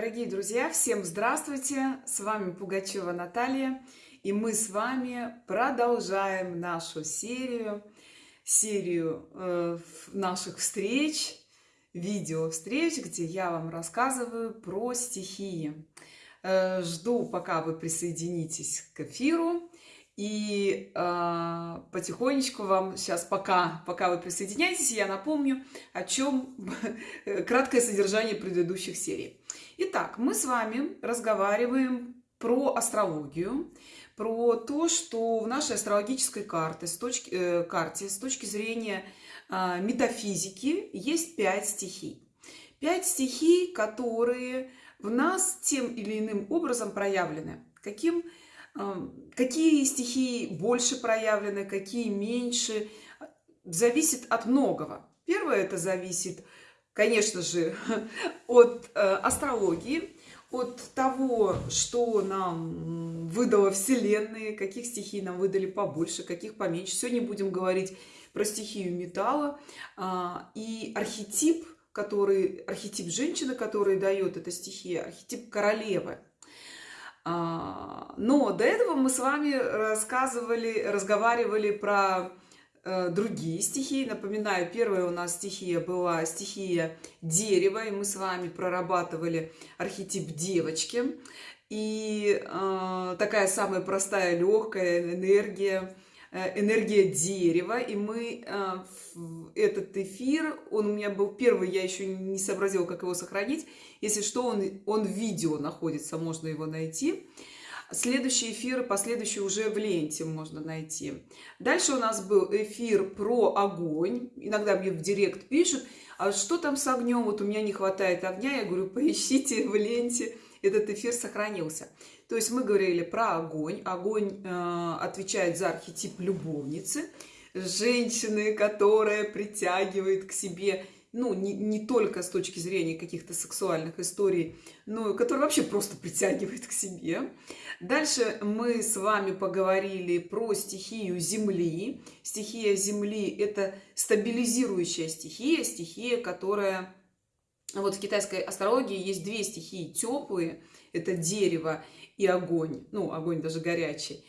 Дорогие друзья, всем здравствуйте! С вами Пугачева Наталья, и мы с вами продолжаем нашу серию, серию э, наших встреч, видео встреч, где я вам рассказываю про стихии. Э, жду, пока вы присоединитесь к эфиру. И э, потихонечку вам сейчас, пока, пока вы присоединяетесь, я напомню, о чем краткое содержание предыдущих серий. Итак, мы с вами разговариваем про астрологию, про то, что в нашей астрологической карте, с точки, э, карте, с точки зрения э, метафизики есть пять стихий. Пять стихий, которые в нас тем или иным образом проявлены. Каким Какие стихии больше проявлены, какие меньше, зависит от многого. Первое это зависит, конечно же, от э, астрологии, от того, что нам выдала Вселенная, каких стихий нам выдали побольше, каких поменьше. Сегодня будем говорить про стихию металла а, и архетип, который, архетип женщины, который дает эта стихия, архетип королевы – а, но до этого мы с вами рассказывали, разговаривали про другие стихии. Напоминаю, первая у нас стихия была стихия дерева, и мы с вами прорабатывали архетип девочки. И э, такая самая простая, легкая энергия – Э, энергия дерева, и мы э, этот эфир, он у меня был первый, я еще не сообразила, как его сохранить. Если что, он, он видео находится, можно его найти. Следующий эфир, последующий уже в ленте можно найти. Дальше у нас был эфир про огонь. Иногда мне в директ пишут, а что там с огнем? Вот у меня не хватает огня. Я говорю, поищите в ленте. Этот эфир сохранился. То есть мы говорили про огонь. Огонь э, отвечает за архетип любовницы, женщины, которая притягивает к себе, ну, не, не только с точки зрения каких-то сексуальных историй, но которая вообще просто притягивает к себе. Дальше мы с вами поговорили про стихию Земли. Стихия Земли – это стабилизирующая стихия, стихия, которая... Вот в китайской астрологии есть две стихии теплые – это дерево и огонь, ну, огонь даже горячий.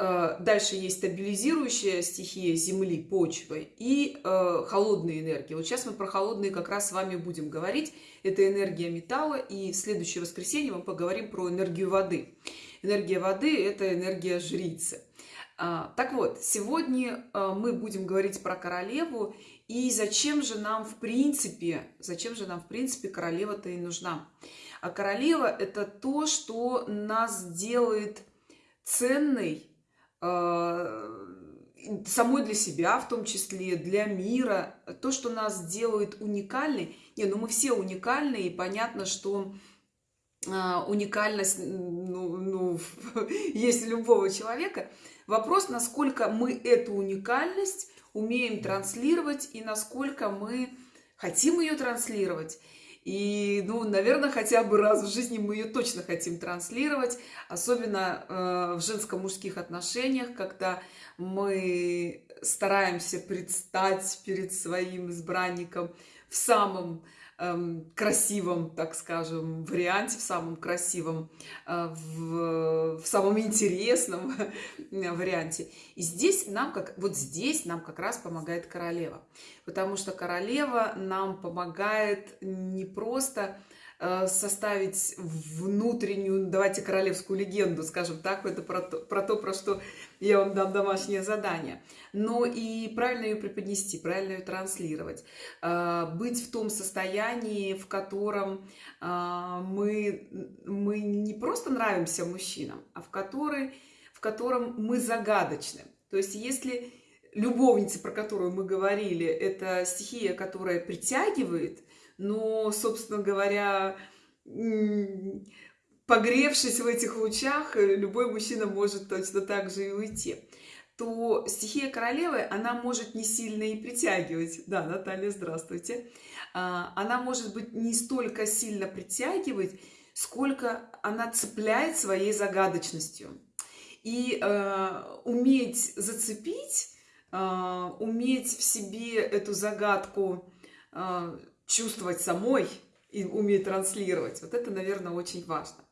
А, дальше есть стабилизирующая стихия Земли, почвы и э, холодные энергии. Вот сейчас мы про холодные как раз с вами будем говорить. Это энергия металла, и в следующее воскресенье мы поговорим про энергию воды. Энергия воды – это энергия жрицы. А, так вот, сегодня э, мы будем говорить про королеву, и зачем же нам в принципе, зачем же нам в принципе королева-то и нужна. А королева – это то, что нас делает ценной, э, самой для себя, в том числе для мира, то, что нас делает уникальной. Не, ну мы все уникальны, и понятно, что э, уникальность ну, ну, есть любого человека. Вопрос, насколько мы эту уникальность умеем транслировать и насколько мы хотим ее транслировать. И, ну, наверное, хотя бы раз в жизни мы ее точно хотим транслировать, особенно э, в женско-мужских отношениях, когда мы стараемся предстать перед своим избранником в самом Эм, красивом, так скажем, варианте, в самом красивом, э, в, в самом интересном варианте. И здесь нам, как вот здесь нам как раз помогает королева, потому что королева нам помогает не просто составить внутреннюю, давайте королевскую легенду, скажем так, это про то, про то, про что я вам дам домашнее задание, но и правильно ее преподнести, правильно ее транслировать, э, быть в том состоянии, в котором э, мы, мы не просто нравимся мужчинам, а в, который, в котором мы загадочны. То есть если любовница, про которую мы говорили, это стихия, которая притягивает – но, собственно говоря, погревшись в этих лучах, любой мужчина может точно так же и уйти то стихия королевы, она может не сильно и притягивать. Да, Наталья, здравствуйте. А, она может быть не столько сильно притягивать, сколько она цепляет своей загадочностью. И э, уметь зацепить, э, уметь в себе эту загадку э, чувствовать самой, и умеет транслировать. Вот это, наверное, очень важно.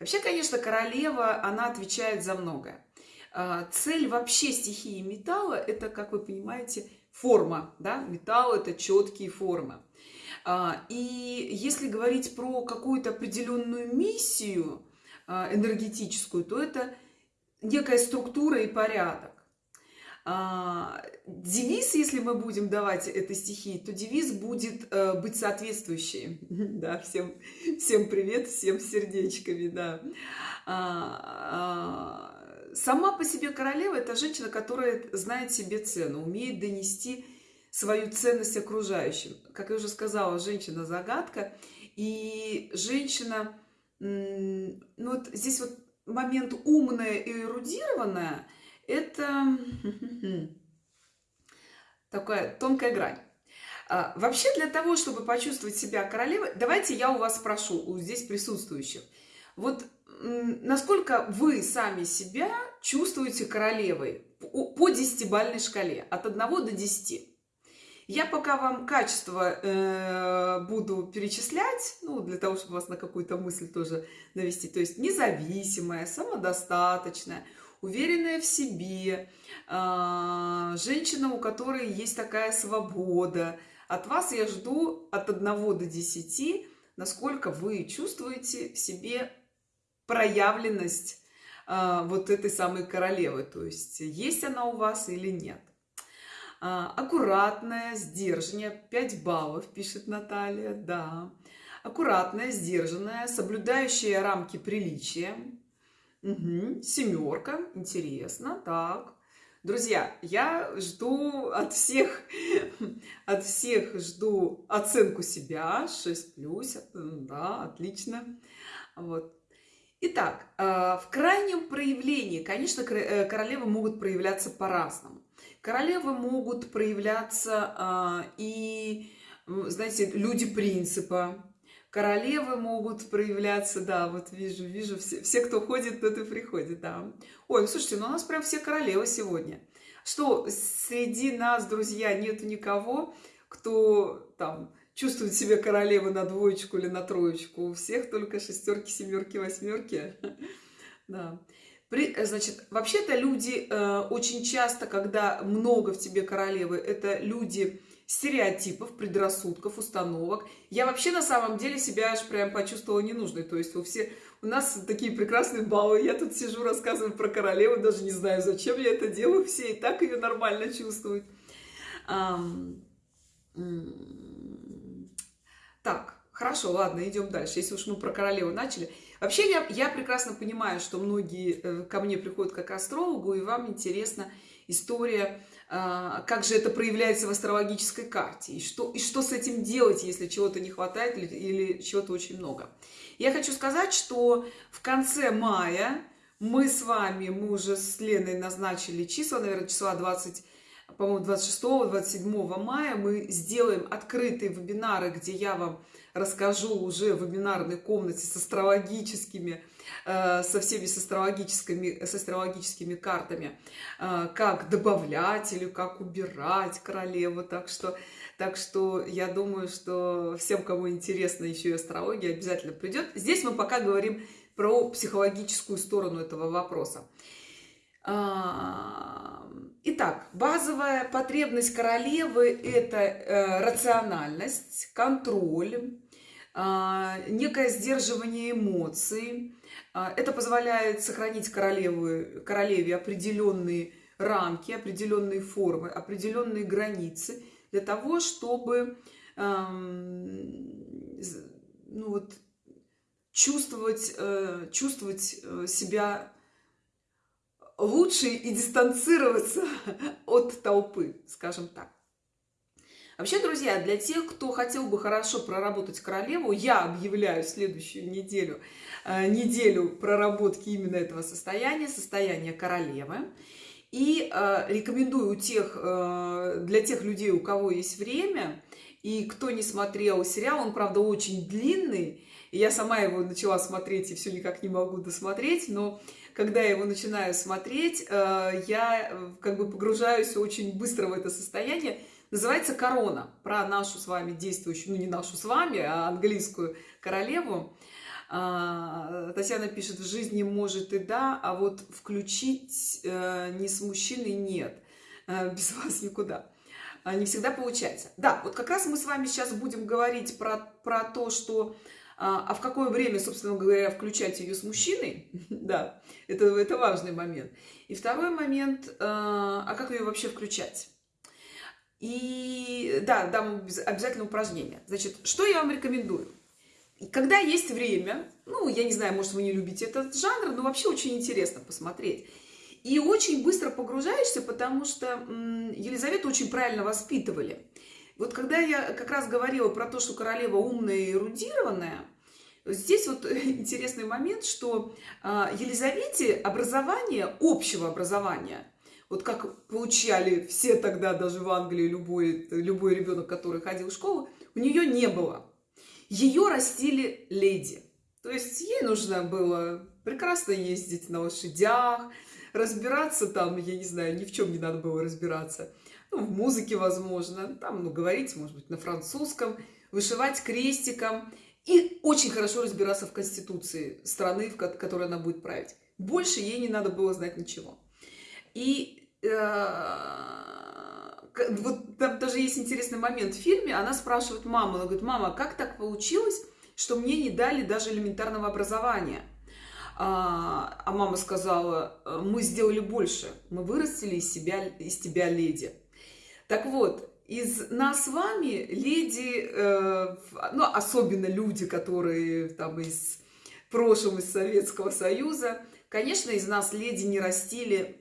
Вообще, конечно, королева, она отвечает за многое. А, цель вообще стихии металла – это, как вы понимаете, форма. Да? Металл – это четкие формы. А, и если говорить про какую-то определенную миссию а, энергетическую, то это некая структура и порядок. А, девиз, если мы будем давать этой стихии, то девиз будет э, быть соответствующий. Да, всем, всем привет, всем сердечками, да. Сама по себе королева – это женщина, которая знает себе цену, умеет донести свою ценность окружающим. Как я уже сказала, женщина загадка. И женщина, ну вот здесь вот момент умная и эрудированная, это такая тонкая грань. А, вообще для того, чтобы почувствовать себя королевой, давайте я у вас спрошу, у здесь присутствующих. Вот насколько вы сами себя чувствуете королевой по десятибальной шкале от 1 до 10? Я пока вам качество э, буду перечислять, ну, для того, чтобы вас на какую-то мысль тоже навести. То есть независимая, самодостаточная, уверенная в себе, э, женщина, у которой есть такая свобода. От вас я жду от 1 до 10, насколько вы чувствуете в себе проявленность э, вот этой самой королевы. То есть есть она у вас или нет. А, аккуратная, сдержанная, 5 баллов, пишет Наталья, да. Аккуратная, сдержанная, соблюдающая рамки приличия. Угу. Семерка, интересно, так. Друзья, я жду от всех, от всех жду оценку себя, 6 плюс, да, отлично. Вот. Итак, а, в крайнем проявлении, конечно, э, королевы могут проявляться по-разному. Королевы могут проявляться а, и, знаете, люди принципа. Королевы могут проявляться, да, вот вижу, вижу, все, все кто ходит, тот и приходит, да. Ой, слушайте, ну у нас прям все королевы сегодня. Что, среди нас, друзья, нету никого, кто там чувствует себя королевой на двоечку или на троечку. У всех только шестерки, семерки, восьмерки. Да. При, э, значит, вообще-то люди э, очень часто, когда много в тебе королевы, это люди стереотипов, предрассудков, установок. Я вообще на самом деле себя аж прям почувствовала ненужной. То есть у, все, у нас такие прекрасные баллы. Я тут сижу, рассказываю про королеву, даже не знаю, зачем я это делаю. Все и так ее нормально чувствуют. Так, хорошо, ладно, идем дальше. Если уж мы про королеву начали. Вообще я, я прекрасно понимаю, что многие э, ко мне приходят как астрологу, и вам интересна история, как же это проявляется в астрологической карте, и что, и что с этим делать, если чего-то не хватает или, или чего-то очень много. Я хочу сказать, что в конце мая мы с вами, мы уже с Леной назначили числа, наверное, числа 20 по-моему, 26-27 мая мы сделаем открытые вебинары, где я вам расскажу уже в вебинарной комнате с астрологическими, со всеми с астрологическими, с астрологическими картами, э, как добавлять или как убирать королеву. Так что, так что я думаю, что всем, кому интересно еще и астрология, обязательно придет. Здесь мы пока говорим про психологическую сторону этого вопроса. А, итак, базовая потребность королевы – это э, рациональность, контроль, а, некое сдерживание эмоций. А, это позволяет сохранить королеву, королеве определенные рамки, определенные формы, определенные границы для того, чтобы ну вот, чувствовать, э, чувствовать э, себя лучше и дистанцироваться от толпы, скажем так. Вообще, друзья, для тех, кто хотел бы хорошо проработать королеву, я объявляю следующую неделю, э, неделю проработки именно этого состояния, состояния королевы. И э, рекомендую тех, э, для тех людей, у кого есть время, и кто не смотрел сериал, он, правда, очень длинный, я сама его начала смотреть и все никак не могу досмотреть, но когда я его начинаю смотреть, э, я э, как бы погружаюсь очень быстро в это состояние, Называется «Корона». Про нашу с вами действующую, ну не нашу с вами, а английскую королеву. А, Татьяна пишет, в жизни может и да, а вот включить э, не с мужчиной нет. Э, без вас никуда. А, не всегда получается. Да, вот как раз мы с вами сейчас будем говорить про, про то, что а, а в какое время, собственно говоря, включать ее с мужчиной, да, это, это важный момент. И второй момент, а, а как ее вообще включать? И да, дам обязательно упражнение. Значит, что я вам рекомендую? Когда есть время, ну, я не знаю, может, вы не любите этот жанр, но вообще очень интересно посмотреть. И очень быстро погружаешься, потому что Елизавету очень правильно воспитывали. Вот когда я как раз говорила про то, что королева умная и эрудированная, здесь вот интересный момент, что а, Елизавете образование, общего образования, вот как получали все тогда, даже в Англии, любой, любой ребенок, который ходил в школу, у нее не было. Ее растили леди. То есть ей нужно было прекрасно ездить на лошадях, разбираться там, я не знаю, ни в чем не надо было разбираться – ну, в музыке, возможно, там, ну, говорить, может быть, на французском, вышивать крестиком и очень хорошо разбираться в конституции страны, в которой она будет править. Больше ей не надо было знать ничего. И э, вот там даже есть интересный момент в фильме, она спрашивает маму, она говорит, мама, как так получилось, что мне не дали даже элементарного образования? А, а мама сказала, мы сделали больше, мы вырастили из, себя, из тебя леди. Так вот, из нас с вами леди, э, ну, особенно люди, которые там из прошлого, из Советского Союза, конечно, из нас леди не растили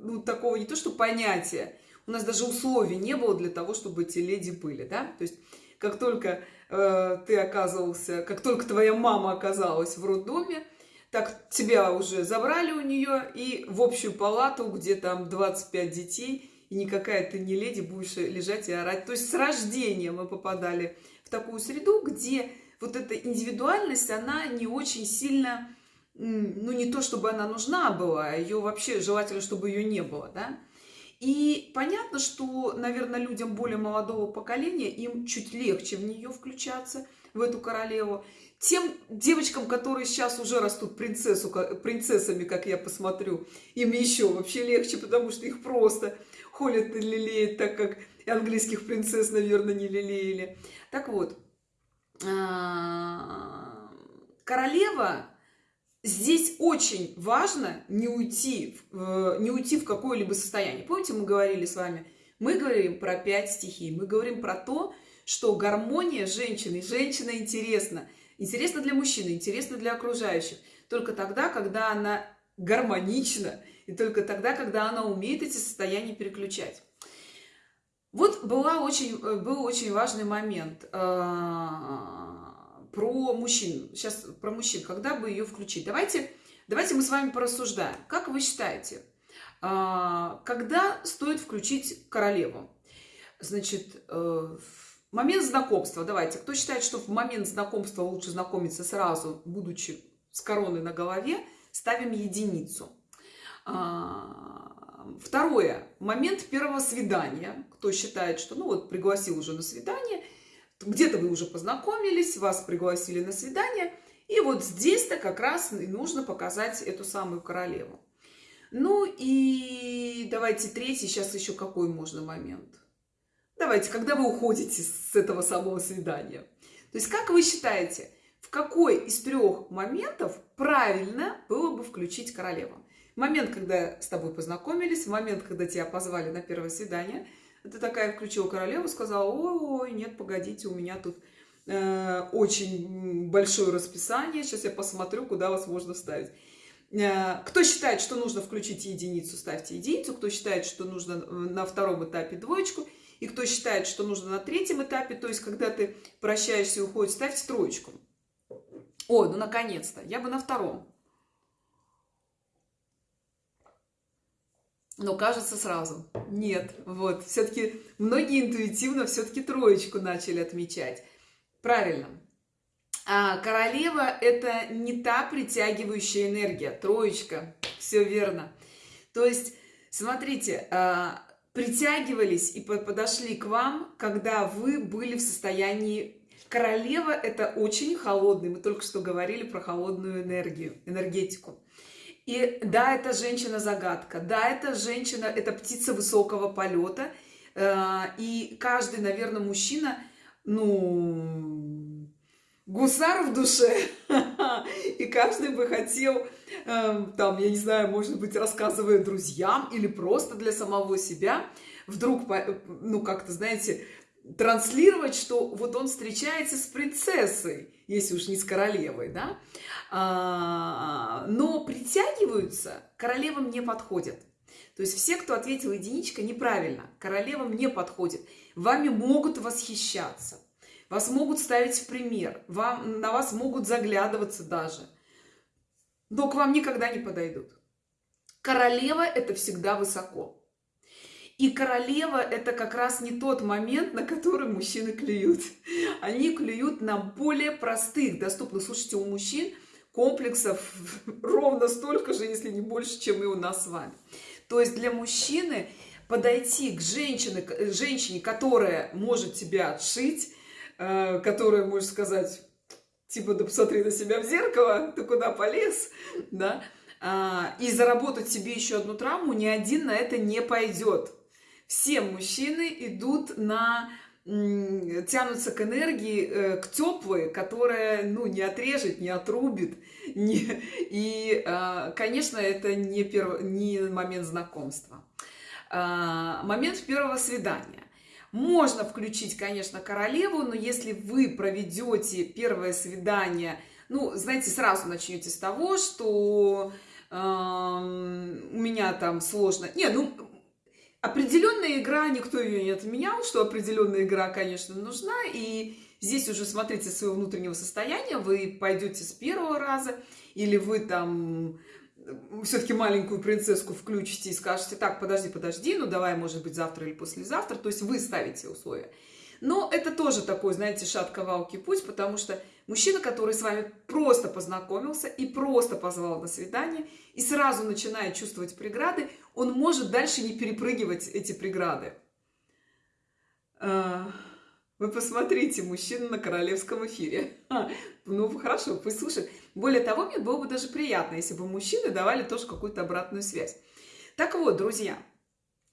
ну, такого не то, что понятия, у нас даже условий не было для того, чтобы эти леди были, да, то есть как только э, ты оказывался, как только твоя мама оказалась в роддоме, так тебя уже забрали у нее и в общую палату, где там 25 детей, и никакая ты не леди, будешь лежать и орать. То есть с рождения мы попадали в такую среду, где вот эта индивидуальность, она не очень сильно, ну не то, чтобы она нужна была, а ее вообще желательно, чтобы ее не было, да. И понятно, что, наверное, людям более молодого поколения, им чуть легче в нее включаться, в эту королеву. Тем девочкам, которые сейчас уже растут принцессу, принцессами, как я посмотрю, им еще вообще легче, потому что их просто холят и лелеют, так как английских принцесс, наверное, не лелеяли. Так вот, а, королева здесь очень важно не уйти, не уйти в какое-либо состояние. Помните, мы говорили с вами, мы говорим про пять стихий, мы говорим про то, что гармония женщины, женщина интересна. Интересна для мужчины, интересна для окружающих. Только тогда, когда она гармонична, и только тогда, когда она умеет эти состояния переключать. Вот была очень, э, был очень важный момент э, про мужчин. Сейчас про мужчин. Когда бы ее включить? Давайте, давайте мы с вами порассуждаем. Как вы считаете, э, когда стоит включить королеву? Значит, момент знакомства. Давайте. Кто считает, что в момент знакомства лучше знакомиться сразу, будучи с короной на голове, ставим единицу. А, второе. Момент первого свидания. Кто считает, что, ну вот, пригласил уже на свидание, где-то вы уже познакомились, вас пригласили на свидание, и вот здесь-то как раз и нужно показать эту самую королеву. Ну и давайте третий, сейчас еще какой можно момент. Давайте, когда вы уходите с этого самого свидания. То есть, как вы считаете, в какой из трех моментов правильно было бы включить королеву? момент, когда с тобой познакомились, момент, когда тебя позвали на первое свидание, ты такая включила королеву, сказала, ой, нет, погодите, у меня тут э, очень большое расписание, сейчас я посмотрю, куда вас можно вставить. Э, кто считает, что нужно включить единицу, ставьте единицу, кто считает, что нужно на втором этапе двоечку, и кто считает, что нужно на третьем этапе, то есть когда ты прощаешься и уходишь, ставьте троечку. О, ну наконец-то, я бы на втором. Но кажется сразу. Нет, вот, все-таки многие интуитивно все-таки троечку начали отмечать. Правильно. А королева – это не та притягивающая энергия, троечка, все верно. То есть, смотрите, а, притягивались и подошли к вам, когда вы были в состоянии... Королева – это очень холодный, мы только что говорили про холодную энергию, энергетику. И да, это женщина-загадка, да, это женщина, это птица высокого полета, э, и каждый, наверное, мужчина, ну, гусар в душе, и каждый бы хотел, эм, там, я не знаю, может быть, рассказывая друзьям или просто для самого себя, вдруг, ну, как-то, знаете, транслировать, что вот он встречается с принцессой, если уж не с королевой, да, а, но притягиваются, королевам не подходят. То есть все, кто ответил единичка, неправильно, королевам не подходит. Вами могут восхищаться, вас могут ставить в пример, вам, на вас могут заглядываться даже, но к вам никогда не подойдут. Королева – это всегда высоко. И королева – это как раз не тот момент, на который мужчины клюют. Они клюют на более простых, доступных. Слушайте, у мужчин комплексов ровно столько же, если не больше, чем и у нас с вами. То есть для мужчины подойти к женщине, женщине которая может тебя отшить, э, которая может сказать, типа, да посмотри на себя в зеркало, ты куда полез, да, а, и заработать себе еще одну травму, ни один на это не пойдет все мужчины идут на тянутся к энергии, э, к теплой, которая, ну, не отрежет, не отрубит. Не... И, а, конечно, это не, перв... не момент знакомства. А, момент первого свидания. Можно включить, конечно, королеву, но если вы проведете первое свидание, ну, знаете, сразу начнете с того, что у меня там сложно. Не, ну, Определенная игра, никто ее не отменял, что определенная игра, конечно, нужна. И здесь уже смотрите своего внутреннего состояния. Вы пойдете с первого раза, или вы там все-таки маленькую принцесску включите и скажете, так, подожди, подожди, ну давай, может быть, завтра или послезавтра. То есть вы ставите условия. Но это тоже такой, знаете, шатковалки путь, потому что мужчина, который с вами просто познакомился и просто позвал на свидание, и сразу начинает чувствовать преграды, он может дальше не перепрыгивать эти преграды. А, вы посмотрите, мужчина на королевском эфире. Ну, хорошо, пусть слушает. Более того, мне было бы даже приятно, если бы мужчины давали тоже какую-то обратную связь. Так вот, друзья,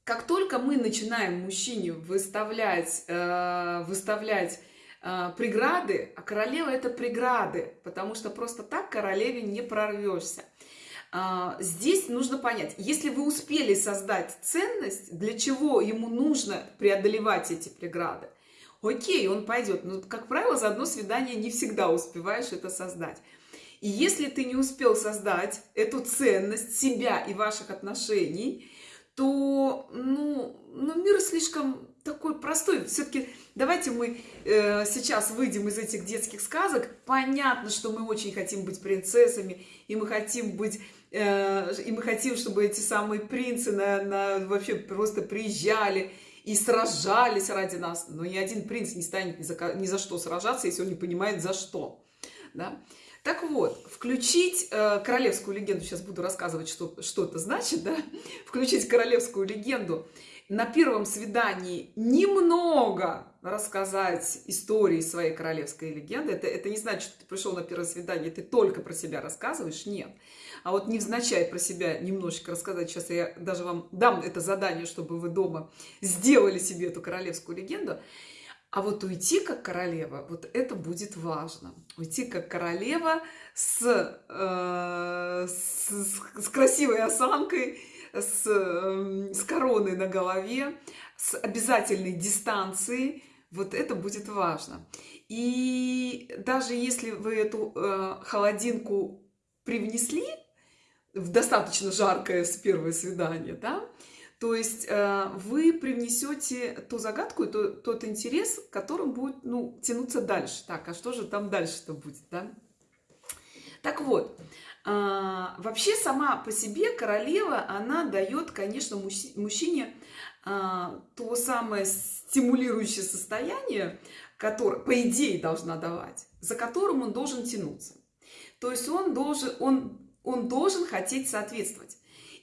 как только мы начинаем мужчине выставлять, э, выставлять э, преграды, а королева это преграды, потому что просто так королеве не прорвешься. Э, здесь нужно понять, если вы успели создать ценность, для чего ему нужно преодолевать эти преграды, окей, он пойдет. Но, как правило, за одно свидание не всегда успеваешь это создать. И если ты не успел создать эту ценность себя и ваших отношений, то ну, ну, мир слишком такой простой. Все-таки давайте мы э, сейчас выйдем из этих детских сказок. Понятно, что мы очень хотим быть принцессами, и мы хотим быть э, и мы хотим, чтобы эти самые принцы на, на, вообще просто приезжали и сражались ради нас. Но ни один принц не станет ни за, ни за что сражаться, если он не понимает за что. Да? Так вот, включить э, королевскую легенду, сейчас буду рассказывать, что, что это значит, да? Включить королевскую легенду, на первом свидании немного рассказать истории своей королевской легенды. Это, это не значит, что ты пришел на первое свидание, ты только про себя рассказываешь, нет. А вот невзначай про себя немножечко рассказать, сейчас я даже вам дам это задание, чтобы вы дома сделали себе эту королевскую легенду. А вот уйти как королева, вот это будет важно. Уйти как королева с, э, с, с красивой осанкой, с, э, с короной на голове, с обязательной дистанцией. Вот это будет важно. И даже если вы эту э, холодинку привнесли в достаточно жаркое с первое свидание, да, то есть э, вы привнесете ту загадку, то, тот интерес, которым будет ну, тянуться дальше. Так, а что же там дальше-то будет, да? Так вот, а, вообще сама по себе королева, она дает, конечно, мужчине а, то самое стимулирующее состояние, которое, по идее, должна давать, за которым он должен тянуться. То есть он должен, он, он должен хотеть соответствовать.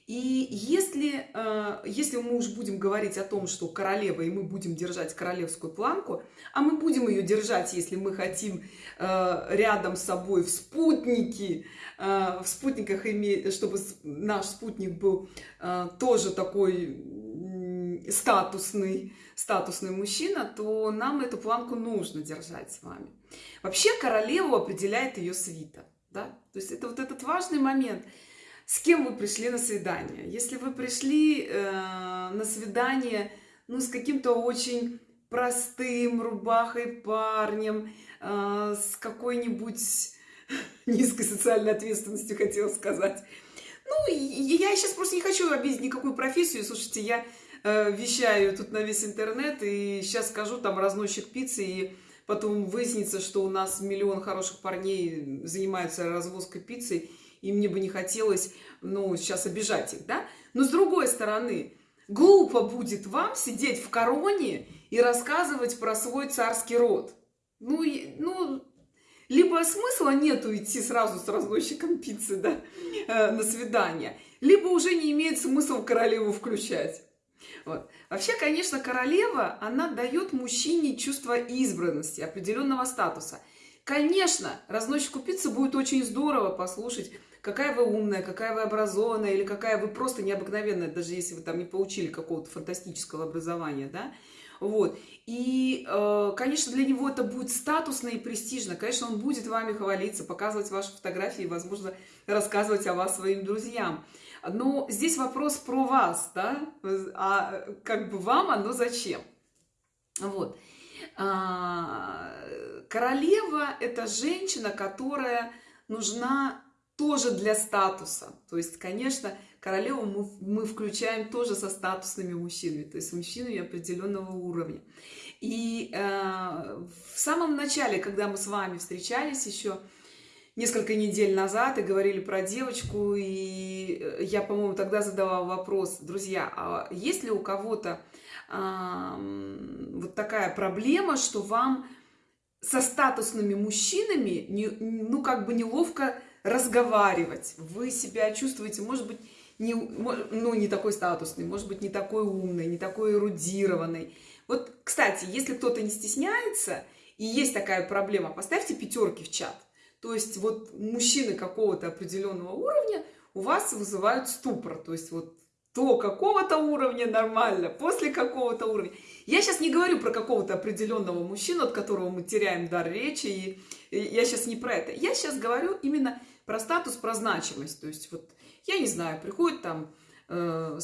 И если, э, если мы уж будем говорить о том, что королева, и мы будем держать королевскую планку, а мы будем ее держать, если мы хотим э, рядом с собой в спутнике, э, в спутниках иметь, чтобы наш спутник был тоже такой статусный, статусный мужчина, то нам эту планку нужно держать с вами. Вообще королеву определяет ее свита. Да? То есть это вот этот важный момент – с кем вы пришли на свидание. Если вы пришли э, на свидание ну, с каким-то очень простым рубахой парнем, э, с какой-нибудь низкой социальной ответственностью, хотела сказать. Ну, я сейчас просто не хочу обидеть никакую профессию. Слушайте, я э, вещаю тут на весь интернет, и сейчас скажу, там, разносчик пиццы, и потом выяснится, что у нас миллион хороших парней занимаются развозкой пиццы, и мне бы не хотелось, ну, сейчас обижать их, да? Но с другой стороны, глупо будет вам сидеть в короне и рассказывать про свой царский род. Ну, ну, либо смысла нету идти сразу с разносчиком пиццы, да, э, на свидание, либо уже не имеет смысла королеву включать. Вот. Вообще, конечно, королева, она дает мужчине чувство избранности, определенного статуса. Конечно, разносчику пиццы будет очень здорово послушать какая вы умная, какая вы образованная, или какая вы просто необыкновенная, даже если вы там не получили какого-то фантастического образования, да, вот. И, э, конечно, для него это будет статусно и престижно. Конечно, он будет вами хвалиться, показывать ваши фотографии, возможно, рассказывать о вас своим друзьям. Но здесь вопрос про вас, да, а как бы вам оно зачем? Вот. А, королева – это женщина, которая нужна тоже для статуса. То есть, конечно, королеву мы, мы включаем тоже со статусными мужчинами, то есть мужчинами определенного уровня. И э, в самом начале, когда мы с вами встречались еще несколько недель назад и говорили про девочку, и э, я, по-моему, тогда задавала вопрос, друзья, а есть ли у кого-то э, вот такая проблема, что вам со статусными мужчинами, не, ну, как бы неловко разговаривать. Вы себя чувствуете, может быть, не, ну, не такой статусный, может быть, не такой умный, не такой эрудированный. Вот, кстати, если кто-то не стесняется, и есть такая проблема, поставьте пятерки в чат. То есть вот мужчины какого-то определенного уровня у вас вызывают ступор. То есть вот до какого-то уровня нормально, после какого-то уровня. Я сейчас не говорю про какого-то определенного мужчину, от которого мы теряем дар речи, и, я сейчас не про это. Я сейчас говорю именно про статус, про значимость. То есть вот, я не знаю, приходят там э,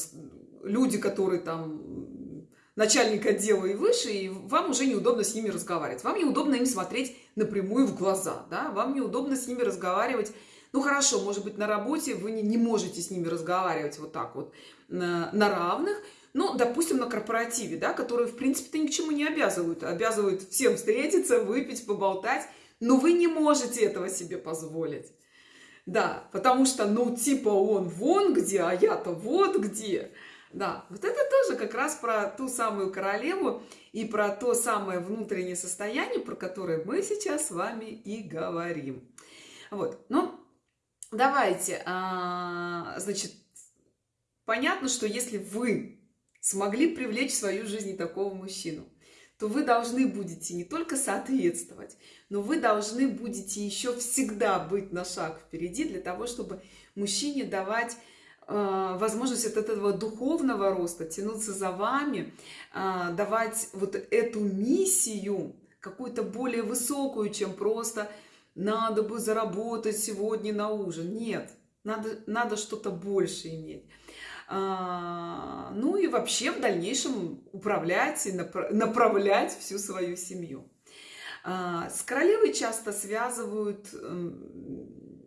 люди, которые там начальник отдела и выше, и вам уже неудобно с ними разговаривать. Вам неудобно им смотреть напрямую в глаза, да, вам неудобно с ними разговаривать. Ну хорошо, может быть, на работе вы не, не можете с ними разговаривать вот так вот на, на равных, ну, допустим, на корпоративе, да, которые, в принципе-то, ни к чему не обязывают. Обязывают всем встретиться, выпить, поболтать, но вы не можете этого себе позволить. Да, потому что, ну, типа он вон где, а я-то вот где. Да, вот это тоже как раз про ту самую королеву и про то самое внутреннее состояние, про которое мы сейчас с вами и говорим. Вот, ну, давайте, а, значит, понятно, что если вы смогли привлечь в свою жизнь такого мужчину, то вы должны будете не только соответствовать, но вы должны будете еще всегда быть на шаг впереди для того, чтобы мужчине давать э, возможность от этого духовного роста, тянуться за вами, э, давать вот эту миссию, какую-то более высокую, чем просто надо бы заработать сегодня на ужин. Нет, надо, надо что-то больше иметь. А, ну и вообще в дальнейшем управлять и направлять всю свою семью. А, с королевой часто связывают...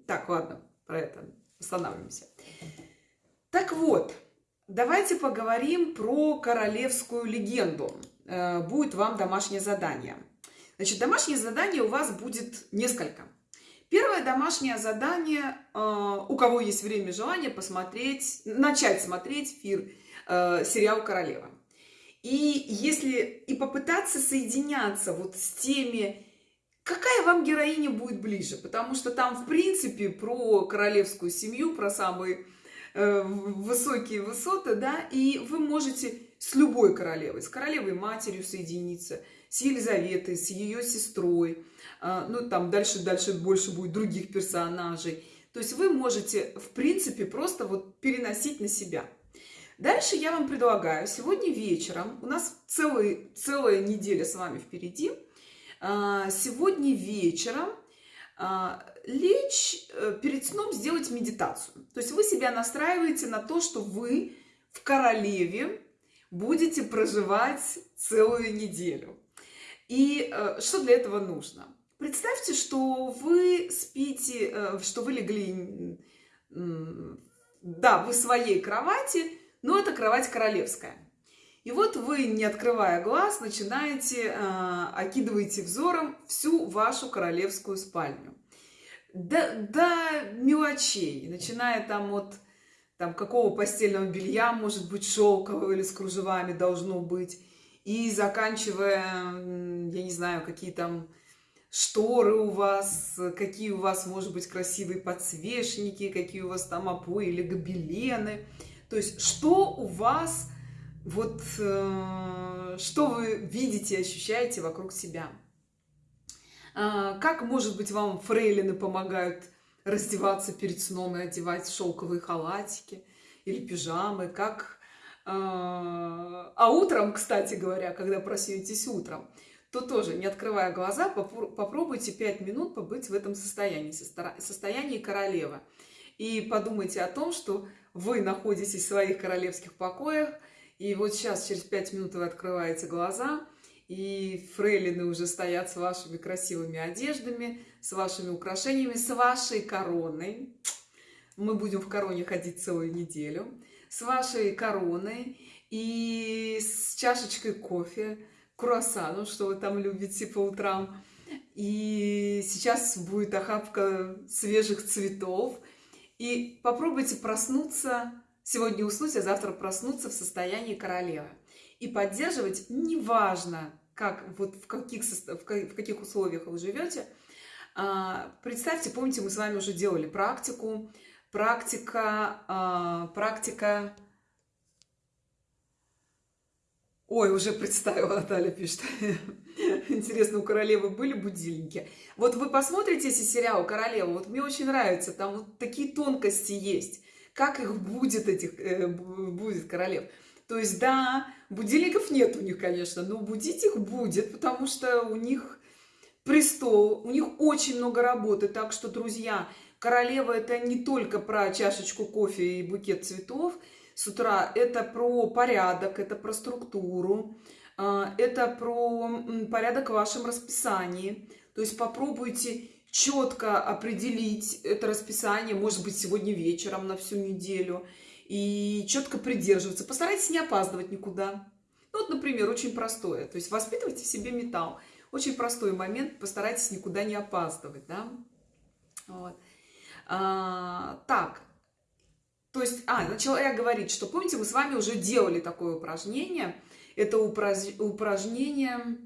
Так, ладно, про это останавливаемся. Так вот, давайте поговорим про королевскую легенду. Э, будет вам домашнее задание. Значит, домашнее задание у вас будет несколько. Первое домашнее задание, э, у кого есть время и желание посмотреть, начать смотреть фир, э, сериал «Королева». И если и попытаться соединяться вот с теми, какая вам героиня будет ближе, потому что там, в принципе, про королевскую семью, про самый э, высокие высоты, да, и вы можете с любой королевой, с королевой матерью соединиться, с Елизаветой, с ее сестрой, э, ну, там дальше, дальше больше будет других персонажей. То есть вы можете, в принципе, просто вот переносить на себя. Дальше я вам предлагаю сегодня вечером, у нас целый, целая неделя с вами впереди, а, сегодня вечером а, лечь э, перед сном сделать медитацию. То есть вы себя настраиваете на то, что вы в королеве будете проживать целую неделю. И э, что для этого нужно? Представьте, что вы спите, э, что вы легли, да, вы в своей кровати, но это кровать королевская. И вот вы, не открывая глаз, начинаете, э, окидываете взором всю вашу королевскую спальню. До, до мелочей, начиная там от там, какого постельного белья, может быть, шелкового или с кружевами должно быть, и заканчивая, я не знаю, какие там шторы у вас, какие у вас, может быть, красивые подсвечники, какие у вас там обои или гобелены. То есть, что у вас, вот, э, что вы видите, ощущаете вокруг себя. Э, как, может быть, вам фрейлины помогают раздеваться перед сном и одевать шелковые халатики или пижамы, как... Э, а утром, кстати говоря, когда проснетесь утром, то тоже, не открывая глаза, попробуйте 5 минут побыть в этом состоянии, состоянии королевы. И подумайте о том, что вы находитесь в своих королевских покоях, и вот сейчас, через 5 минут вы открываете глаза, и фрейлины уже стоят с вашими красивыми одеждами, с вашими украшениями, с вашей короной. Мы будем в короне ходить целую неделю. С вашей короной и с чашечкой кофе, круассаном, что вы там любите по утрам. И сейчас будет охапка свежих цветов. И попробуйте проснуться, сегодня уснуть, а завтра проснуться в состоянии королевы. И поддерживать, неважно, как, вот в, каких, в каких условиях вы живете, а, представьте, помните, мы с вами уже делали практику, практика, а, практика Ой, уже представила, Наталья пишет. Интересно, у королевы были будильники? Вот вы посмотрите эти сериалы «Королева», вот мне очень нравится, там вот такие тонкости есть. Как их будет, этих, э, будет королев. То есть, да, будильников нет у них, конечно, но будить их будет, потому что у них престол, у них очень много работы. Так что, друзья, королева это не только про чашечку кофе и букет цветов – с утра, это про порядок, это про структуру, а, это про порядок в вашем расписании. То есть попробуйте четко определить это расписание, может быть, сегодня вечером на всю неделю, и четко придерживаться. Постарайтесь не опаздывать никуда. Ну, вот, например, очень простое. То есть воспитывайте в себе металл. Очень простой момент, постарайтесь никуда не опаздывать, да. Вот. А, так, то есть, а, начала я говорить, что, помните, мы с вами уже делали такое упражнение. Это упраж... упражнение...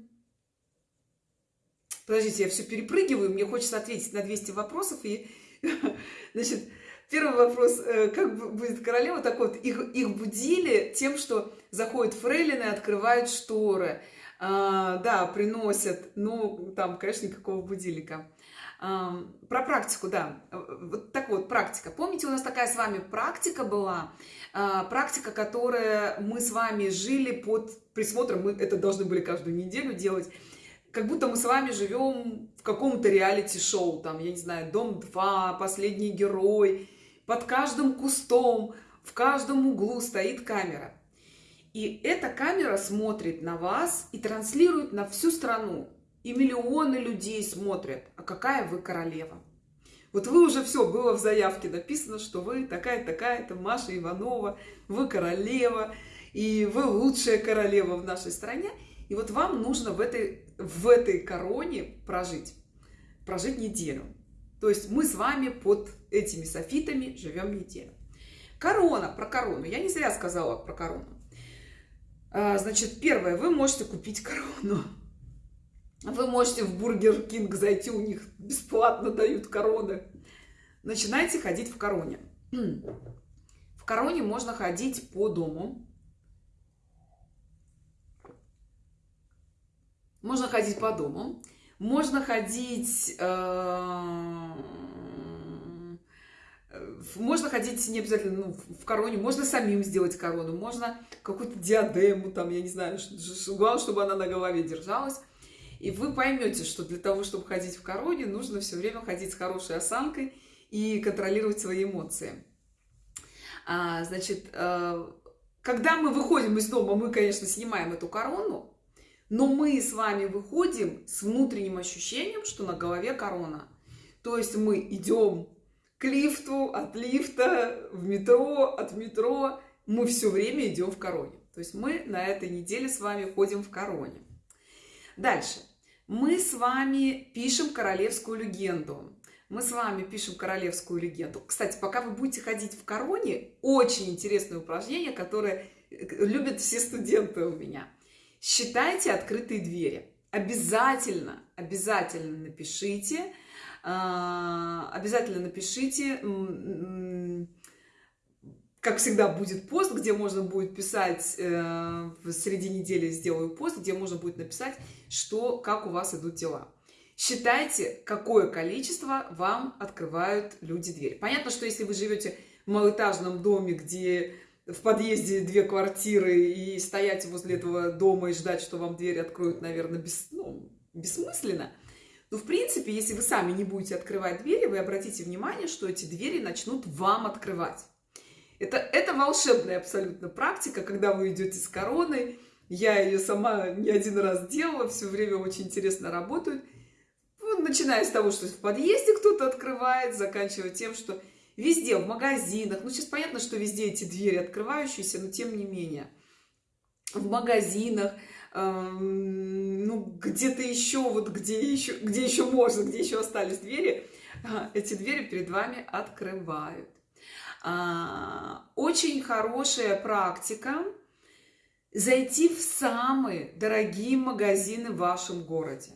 Подождите, я все перепрыгиваю, мне хочется ответить на 200 вопросов. И, значит, первый вопрос, э, как будет королева, так вот, их, их будили тем, что заходят фрейлины, открывают шторы, а, да, приносят, ну, там, конечно, никакого будильника. Про практику, да. Вот так вот, практика. Помните, у нас такая с вами практика была, а, практика, которая мы с вами жили под присмотром, мы это должны были каждую неделю делать, как будто мы с вами живем в каком-то реалити-шоу, там, я не знаю, «Дом-2», «Последний герой», под каждым кустом, в каждом углу стоит камера. И эта камера смотрит на вас и транслирует на всю страну. И миллионы людей смотрят, а какая вы королева. Вот вы уже все, было в заявке написано, что вы такая-такая-то Маша Иванова, вы королева, и вы лучшая королева в нашей стране. И вот вам нужно в этой, в этой короне прожить, прожить неделю. То есть мы с вами под этими софитами живем неделю. Корона, про корону. Я не зря сказала про корону. А, значит, первое, вы можете купить корону. Вы можете в Burger King зайти, у них бесплатно дают короны. Начинайте ходить в короне. В короне можно ходить по дому. Можно ходить по дому. Можно ходить... Э, можно ходить не обязательно ну, в короне, можно самим сделать корону, можно какую-то диадему, там, я не знаю, главное, чтобы она на голове держалась. И вы поймете, что для того, чтобы ходить в короне, нужно все время ходить с хорошей осанкой и контролировать свои эмоции. А, значит, э, когда мы выходим из дома, мы, конечно, снимаем эту корону, но мы с вами выходим с внутренним ощущением, что на голове корона. То есть мы идем к лифту, от лифта, в метро, от метро. Мы все время идем в короне. То есть мы на этой неделе с вами ходим в короне. Дальше мы с вами пишем королевскую легенду. Мы с вами пишем королевскую легенду. Кстати, пока вы будете ходить в короне, очень интересное упражнение, которое э, любят все студенты у меня. Считайте открытые двери. Обязательно, обязательно напишите, а, обязательно напишите как всегда, будет пост, где можно будет писать, э, в среди недели сделаю пост, где можно будет написать, что, как у вас идут дела. Считайте, какое количество вам открывают люди дверь. Понятно, что если вы живете в малоэтажном доме, где в подъезде две квартиры, и стоять возле этого дома и ждать, что вам дверь откроют, наверное, без, ну, бессмысленно. Но, в принципе, если вы сами не будете открывать двери, вы обратите внимание, что эти двери начнут вам открывать. Это, это волшебная абсолютно практика, когда вы идете с короной. Я ее сама не один раз делала, все время очень интересно работают. Ну, начиная с того, что в подъезде кто-то открывает, заканчивая тем, что везде, в магазинах. Ну, сейчас понятно, что везде эти двери открывающиеся, но тем не менее. В магазинах, эм, ну, где-то еще, вот где еще, где еще можно, где еще остались двери, эти двери перед вами открывают. А, очень хорошая практика зайти в самые дорогие магазины в вашем городе.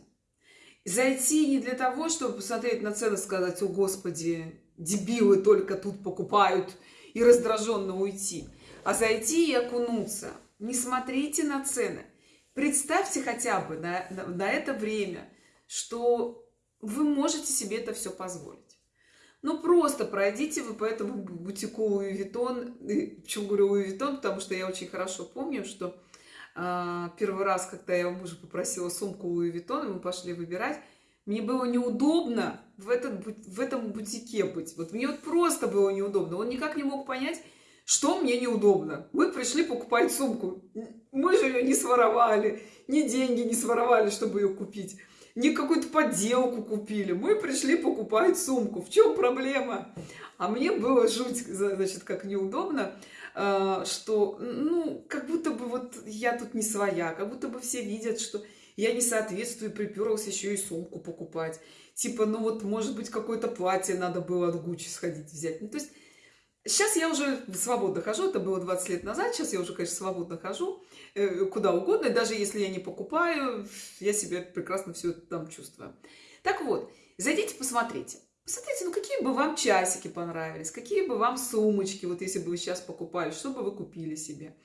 Зайти не для того, чтобы посмотреть на цены и сказать, о господи, дебилы только тут покупают и раздраженно уйти, а зайти и окунуться. Не смотрите на цены. Представьте хотя бы на, на, на это время, что вы можете себе это все позволить. Ну, просто пройдите вы по этому бутику Louis Vuitton. Почему говорю Louis Vuitton? Потому что я очень хорошо помню, что э, первый раз, когда я у мужа попросила сумку Louis Vuitton, и мы пошли выбирать, мне было неудобно в, этот, в этом бутике быть. Вот мне вот просто было неудобно. Он никак не мог понять, что мне неудобно. Мы пришли покупать сумку. Мы же ее не своровали, ни деньги не своровали, чтобы ее купить не какую-то подделку купили. Мы пришли покупать сумку. В чем проблема? А мне было жуть, значит, как неудобно, а, что, ну, как будто бы вот я тут не своя, как будто бы все видят, что я не соответствую, приперлась еще и сумку покупать. Типа, ну вот, может быть, какое-то платье надо было от Гуччи сходить взять. Ну, то есть, сейчас я уже свободно хожу, это было 20 лет назад, сейчас я уже, конечно, свободно хожу. Э, куда угодно, даже если я не покупаю, я себя прекрасно все там чувствую. Так вот, зайдите, посмотрите. Посмотрите, ну какие бы вам часики понравились, какие бы вам сумочки, вот если бы вы сейчас покупали, что бы вы купили себе.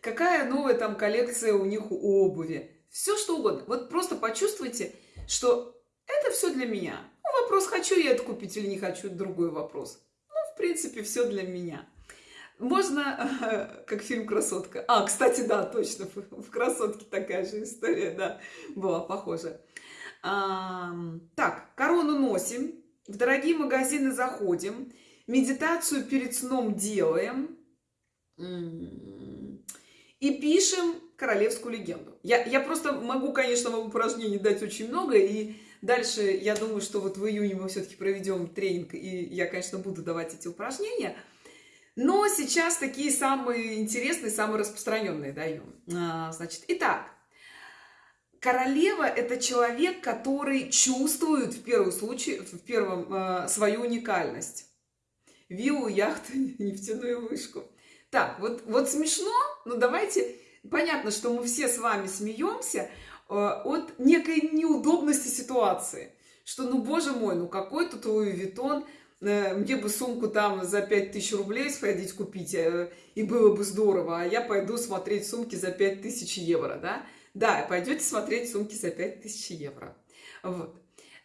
Какая новая там коллекция у них у обуви. Все что угодно. Вот просто почувствуйте, что это все для меня. Ну, вопрос, хочу я это купить или не хочу, другой вопрос. Принципе, все для меня. Можно, как фильм «Красотка». А, кстати, да, точно, в «Красотке» такая же история, да, была похожа. А, так, корону носим, в дорогие магазины заходим, медитацию перед сном делаем и пишем королевскую легенду. Я, я просто могу, конечно, вам упражнений дать очень много, и дальше я думаю, что вот в июне мы все-таки проведем тренинг, и я, конечно, буду давать эти упражнения – но сейчас такие самые интересные, самые распространенные даю. А, значит, итак, королева – это человек, который чувствует в первом случае, в первом, а, свою уникальность. Виллу, яхту, нефтяную вышку. Так, вот, вот смешно, но давайте... Понятно, что мы все с вами смеемся от некой неудобности ситуации. Что, ну, боже мой, ну какой тут Луи Виттон – э, мне бы сумку там за 5000 рублей сходить купить, э, и было бы здорово, а я пойду смотреть сумки за 5000 евро, да? Да, пойдете смотреть сумки за 5000 евро. Вот.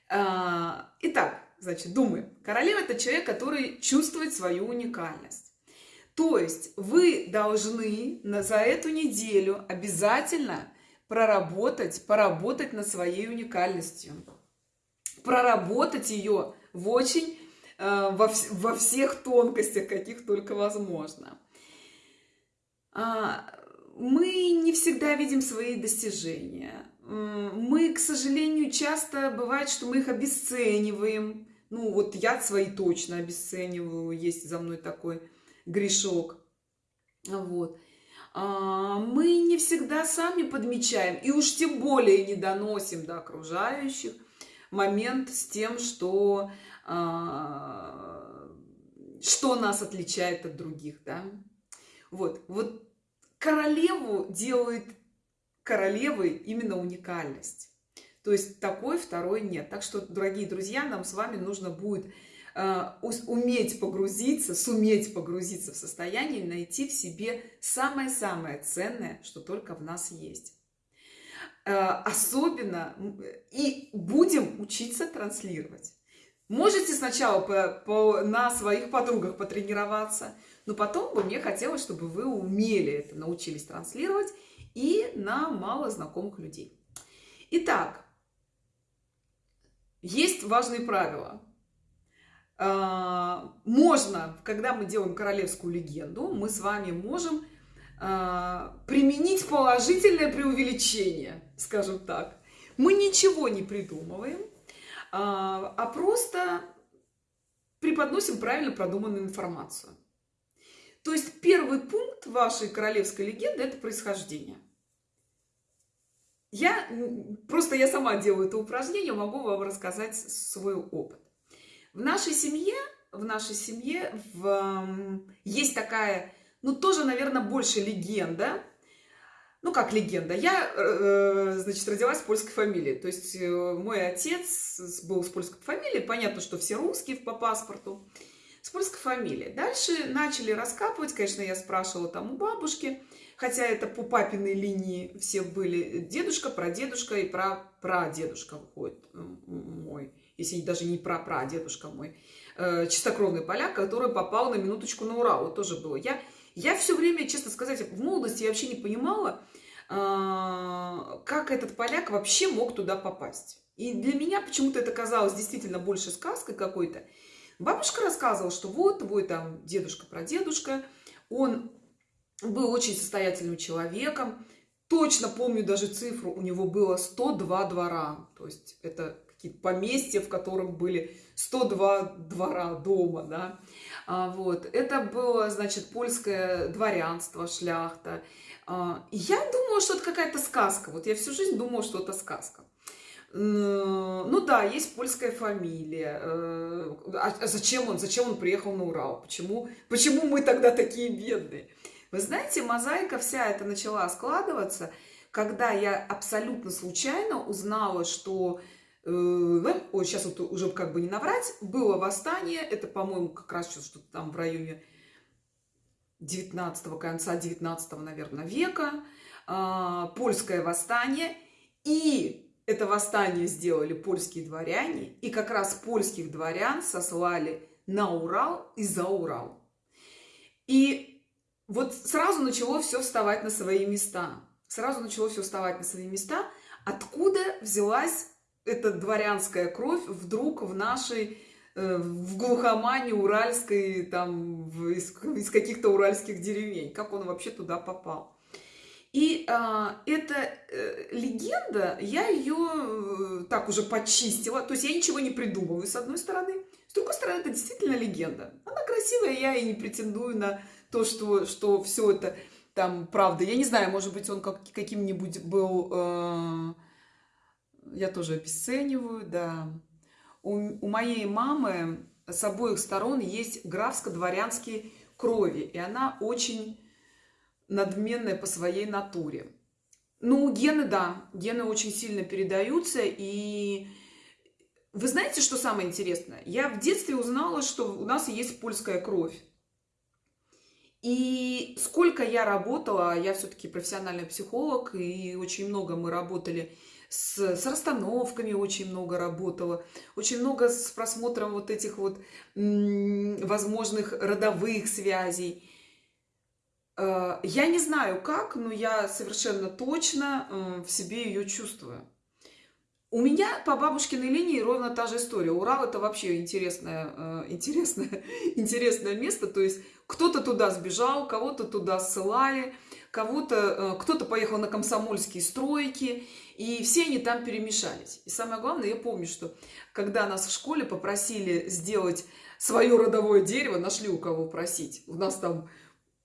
А, итак, значит, думаем. Королева – это человек, который чувствует свою уникальность. То есть вы должны за эту неделю обязательно проработать, поработать над своей уникальностью. Проработать ее в очень, э, во, во всех тонкостях, каких только возможно. А, мы не всегда видим свои достижения. Мы, к сожалению, часто бывает, что мы их обесцениваем. Ну, вот я свои точно обесцениваю, есть за мной такой грешок. Вот. А, мы не всегда сами подмечаем, и уж тем более не доносим до окружающих момент с тем, что, а, что нас отличает от других. Да? Вот. вот королеву делает королевой именно уникальность. То есть такой второй нет. Так что, дорогие друзья, нам с вами нужно будет уметь погрузиться, суметь погрузиться в состояние, найти в себе самое-самое ценное, что только в нас есть. Э, особенно и будем учиться транслировать. Можете сначала по, по, на своих подругах потренироваться, но потом бы мне хотелось, чтобы вы умели это, научились транслировать и на мало знакомых людей. Итак, есть важные правила. А, можно, когда мы делаем королевскую легенду, мы с вами можем а, применить положительное преувеличение, скажем так. Мы ничего не придумываем, а, а просто преподносим правильно продуманную информацию. То есть первый пункт вашей королевской легенды – это происхождение. Я просто я сама делаю это упражнение, могу вам рассказать свой опыт. В нашей семье, в нашей семье в, есть такая, ну тоже, наверное, больше легенда. Ну как легенда? Я, э, значит, родилась в польской фамилии. То есть э, мой отец был с польской фамилией. Понятно, что все русские по паспорту. С польской фамилией. Дальше начали раскапывать. Конечно, я спрашивала там у бабушки хотя это по папиной линии все были дедушка, прадедушка и пра прадедушка выходит мой, если даже не пра прадедушка мой, э, чистокровный поляк, который попал на минуточку на Урал, вот тоже было. Я, я все время, честно сказать, в молодости я вообще не понимала, э, как этот поляк вообще мог туда попасть. И для меня почему-то это казалось действительно больше сказкой какой-то. Бабушка рассказывала, что вот твой там дедушка, прадедушка, он был очень состоятельным человеком. Точно помню даже цифру, у него было 102 двора. То есть это поместья, в котором были 102 двора дома, да. А, вот. Это было, значит, польское дворянство, шляхта. А, я думала, что это какая-то сказка. Вот я всю жизнь думала, что это сказка. Ну да, есть польская фамилия. Э, а зачем он, зачем он приехал на Урал? Почему, почему мы тогда такие бедные? Вы знаете, мозаика вся эта начала складываться, когда я абсолютно случайно узнала, что ой, сейчас вот уже как бы не наврать, было восстание, это, по-моему, как раз что-то там в районе 19 конца 19 наверное, века, э, польское восстание, и это восстание сделали польские дворяне, и как раз польских дворян сослали на Урал и за Урал. И вот сразу начало все вставать на свои места. Сразу начало все вставать на свои места. Откуда взялась эта дворянская кровь вдруг в нашей э, в глухомане уральской, там, из, из каких-то уральских деревень. Как он вообще туда попал? И а, эта э, легенда, я ее э, так уже почистила. То есть я ничего не придумываю, с одной стороны. С другой стороны, это действительно легенда. Она красивая, я и не претендую на то, что, что все это там правда. Я не знаю, может быть, он как, каким-нибудь был... Э, я тоже обесцениваю, да. У, у моей мамы с обоих сторон есть графско-дворянские крови, и она очень надменная по своей натуре. Ну, гены, да, гены очень сильно передаются, и вы знаете, что самое интересное? Я в детстве узнала, что у нас есть польская кровь. И сколько я работала, я все-таки профессиональный психолог, и очень много мы работали с, с расстановками, очень много работала, очень много с просмотром вот этих вот возможных родовых связей. Э, я не знаю как, но я совершенно точно э, в себе ее чувствую. У меня по бабушкиной линии ровно та же история. Урал это вообще интересное, э, интересное, интересное место. То есть кто-то туда сбежал, кого-то туда ссылали, кого-то, кто-то поехал на комсомольские стройки, и все они там перемешались. И самое главное, я помню, что когда нас в школе попросили сделать свое родовое дерево, нашли у кого просить. У нас там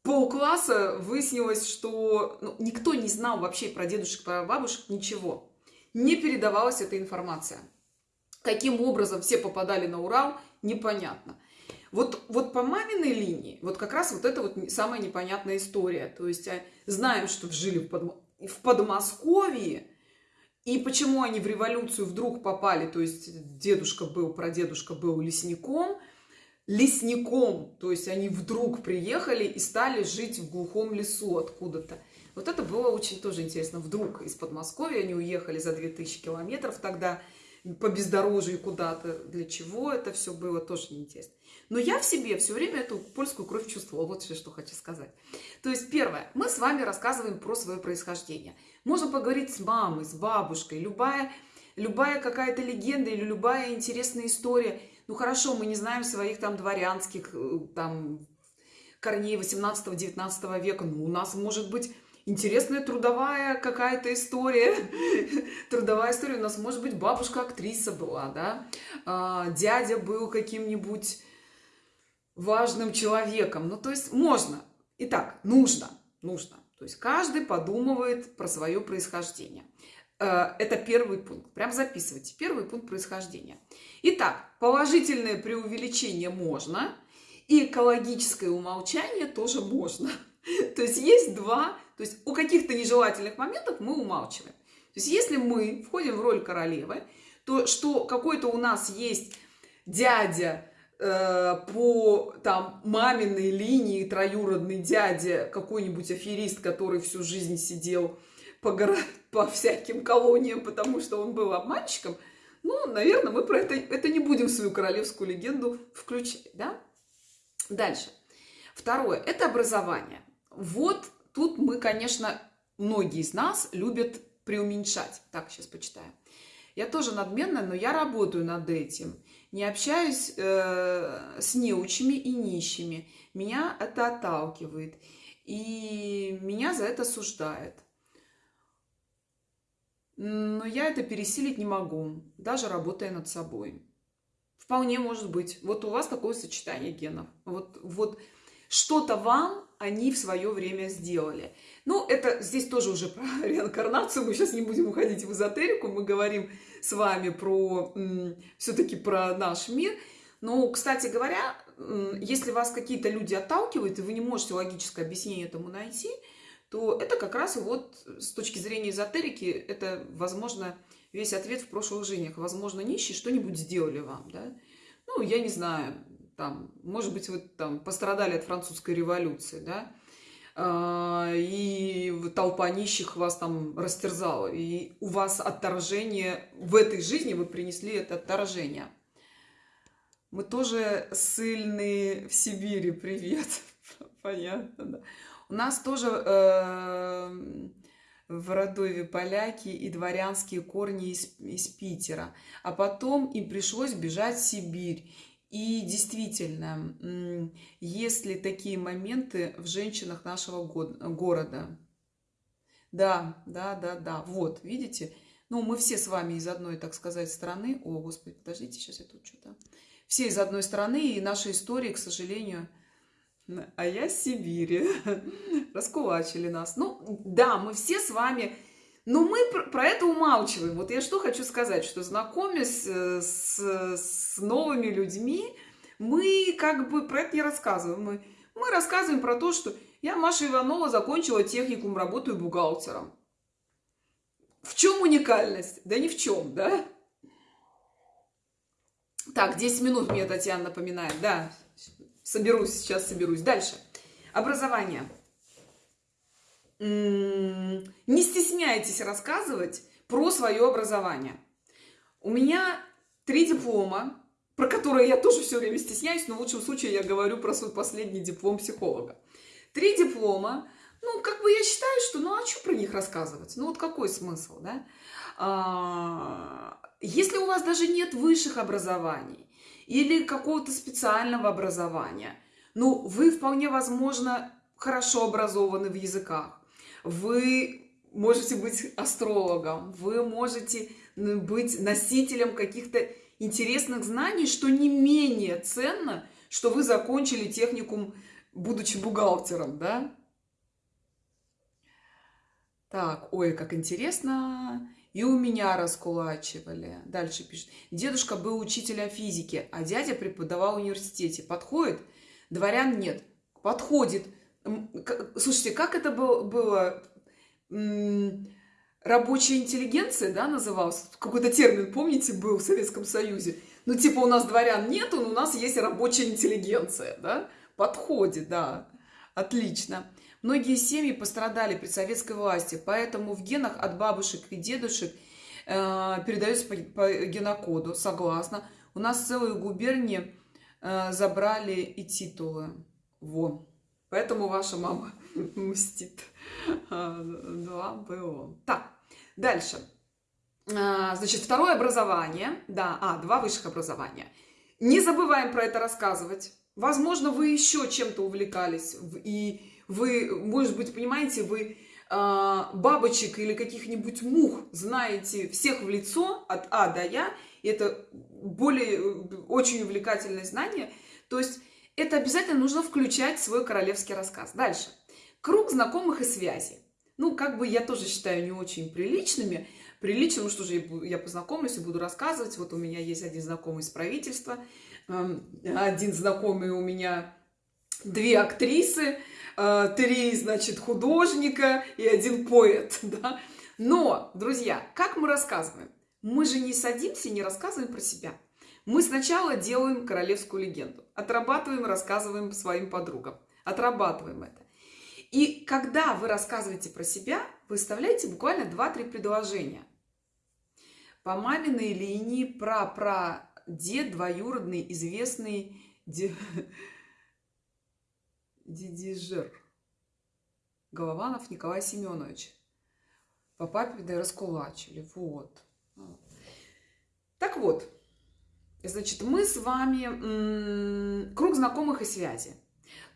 полкласса выяснилось, что ну, никто не знал вообще про дедушек, про бабушек ничего. Не передавалась эта информация. Каким образом все попадали на Урал, непонятно. Вот, вот по маминой линии, вот как раз вот это вот самая непонятная история. То есть а, знаем, что жили в, Под... в Подмосковье, и почему они в революцию вдруг попали, то есть дедушка был, прадедушка был лесником – лесником. То есть они вдруг приехали и стали жить в глухом лесу откуда-то. Вот это было очень тоже интересно. Вдруг из Подмосковья они уехали за 2000 километров тогда по бездорожью куда-то. Для чего это все было, тоже неинтересно. Но я в себе все время эту польскую кровь чувствовала. Вот все, что хочу сказать. То есть, первое. Мы с вами рассказываем про свое происхождение. Можно поговорить с мамой, с бабушкой. Любая, любая какая-то легенда или любая интересная история – ну хорошо, мы не знаем своих там дворянских э, там корней 18-19 века, но у нас может быть интересная трудовая какая-то история. трудовая история. У нас, может быть, бабушка актриса была, да? А, дядя был каким-нибудь важным человеком. Ну, то есть можно. Итак, нужно. Нужно. То есть каждый подумывает про свое происхождение. Э, это первый пункт. Прям записывайте. Первый пункт происхождения. Итак, положительное преувеличение можно, и экологическое умолчание тоже можно. То есть есть два, то есть у каких-то нежелательных моментов мы умалчиваем. То есть если мы входим в роль королевы, то что какой-то у нас есть дядя э, по там маминой линии, троюродный дядя, какой-нибудь аферист, который всю жизнь сидел по, горо... по всяким колониям, потому что он был обманщиком, ну, наверное, мы про это, это не будем свою королевскую легенду включать, да? Дальше. Второе – это образование. Вот тут мы, конечно, многие из нас любят преуменьшать. Так, сейчас почитаю. Я тоже надменная, но я работаю над этим. Не общаюсь э, с неучими и нищими. Меня это отталкивает. И меня за это осуждает но я это пересилить не могу, даже работая над собой. Вполне может быть. Вот у вас такое сочетание генов. Вот, вот что-то вам они в свое время сделали. Ну, это здесь тоже уже про реинкарнацию. Мы сейчас не будем уходить в эзотерику. Мы говорим с вами про все-таки про наш мир. Но, кстати говоря, если вас какие-то люди отталкивают, и вы не можете логическое объяснение этому найти – то это как раз вот с точки зрения эзотерики, это, возможно, весь ответ в прошлых жизнях. Возможно, нищие что-нибудь сделали вам, да? Ну, я не знаю, там, может быть, вы там пострадали от французской революции, да? А, и толпа нищих вас там растерзала, и у вас отторжение в этой жизни, вы принесли это отторжение. Мы тоже сильные в Сибири, привет. Понятно, да. У нас тоже э, в Родове поляки и дворянские корни из, из Питера. А потом им пришлось бежать в Сибирь. И действительно, есть ли такие моменты в женщинах нашего города? Да, да, да, да. Вот, видите? Ну, мы все с вами из одной, так сказать, страны. О, Господи, подождите, сейчас я тут что-то... Все из одной страны, и наши истории, к сожалению, а я Сибири. Раскулачили нас. Ну, да, мы все с вами... Но мы про это умалчиваем. Вот я что хочу сказать, что знакомясь э, с, с новыми людьми, мы как бы про это не рассказываем. Мы, мы рассказываем про то, что я, Маша Иванова, закончила техникум, работаю бухгалтером. В чем уникальность? Да ни в чем, да? Так, 10 минут мне Татьяна напоминает. Да, соберусь, сейчас соберусь. Дальше. Образование. Не стесняйтесь рассказывать про свое образование. У меня три диплома, про которые я тоже все время стесняюсь, но в лучшем случае я говорю про свой последний диплом психолога. Три диплома, ну, как бы я считаю, что, ну, а что про них рассказывать? Ну, вот какой смысл, да? А, если у вас даже нет высших образований или какого-то специального образования, ну, вы вполне возможно хорошо образованы в языках, вы можете быть астрологом, вы можете быть носителем каких-то интересных знаний, что не менее ценно, что вы закончили техникум, будучи бухгалтером, да? Так, ой, как интересно. И у меня раскулачивали. Дальше пишет. Дедушка был учителем физики, а дядя преподавал в университете. Подходит? Дворян нет. Подходит. Слушайте, как это было? Рабочая интеллигенция, да, назывался? Какой-то термин, помните, был в Советском Союзе? Ну, типа, у нас дворян нету, но у нас есть рабочая интеллигенция, да? Подходит, да. Отлично. Многие семьи пострадали при советской власти, поэтому в генах от бабушек и дедушек э, передается по, по генокоду, согласно. У нас целые губернии э, забрали и титулы. Во. Поэтому ваша мама мстит. А, два было. Так, дальше. А, значит, второе образование. Да, а, два высших образования. Не забываем про это рассказывать. Возможно, вы еще чем-то увлекались и вы, может быть, понимаете, вы э, бабочек или каких-нибудь мух знаете всех в лицо от А до Я, и это более, очень увлекательное знание. То есть это обязательно нужно включать в свой королевский рассказ. Дальше. Круг знакомых и связей. Ну, как бы я тоже считаю не очень приличными. Приличным, что же я познакомлюсь и буду рассказывать. Вот у меня есть один знакомый из правительства, эм, один знакомый у меня две актрисы, Э, три, значит, художника и один поэт, да. Но, друзья, как мы рассказываем? Мы же не садимся и не рассказываем про себя. Мы сначала делаем королевскую легенду, отрабатываем, рассказываем своим подругам, отрабатываем это. И когда вы рассказываете про себя, вы вставляете буквально 2-3 предложения. По маминой линии про дед двоюродный, известный Дидижер. Голованов Николай Семенович. По папе да раскулачили. Вот. Так вот, значит, мы с вами круг знакомых и связи.